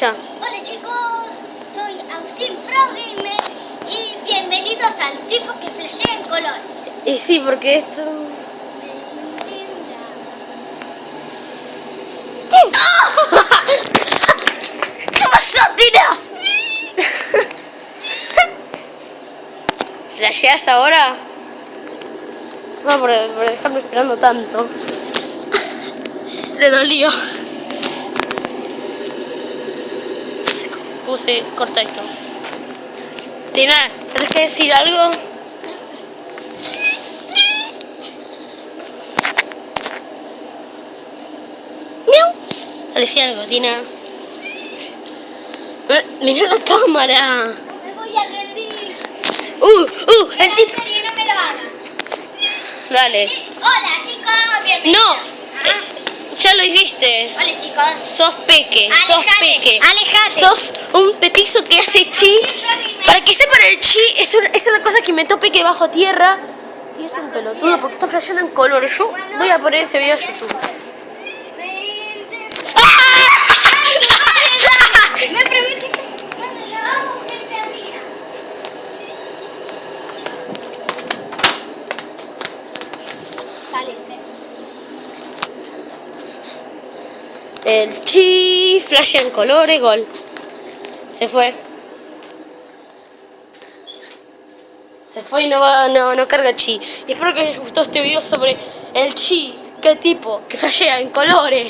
Ya. Hola chicos, soy Agustín Pro Gamer y bienvenidos al tipo que flashea en colores. Y sí, porque esto... ¿Qué pasó, Tina? ¿Flasheás ahora? No, por, por dejarme esperando tanto. Le dolió. Puse, corta esto. Tina, ¿tenés que decir algo? Miau. Decía algo, Tina. Eh, Mira la cámara. Me voy a rendir. Uh, uh, el no me lo hagas. Dale. Hola chicos, bienvenidos. No. Ya lo hiciste. Hola chicos. Sos peque, sos Alejate, peque. alejate. Sos un petizo que hace chi. Para que sepan, el chi es una, es una cosa que inventó peque bajo tierra. Y es un pelotudo porque está flasheando en color. Yo voy a poner ese video a YouTube. Me prometiste que cuando lo hagamos este día. Dale, El chi flashea en colores, gol. Se fue. Se fue y no, va, no, no carga chi. Y espero que les gustó este video sobre el chi. ¿Qué tipo? Que flashea en colores.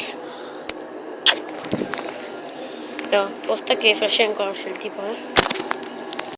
No, posta que flashea en colores el tipo, ¿eh?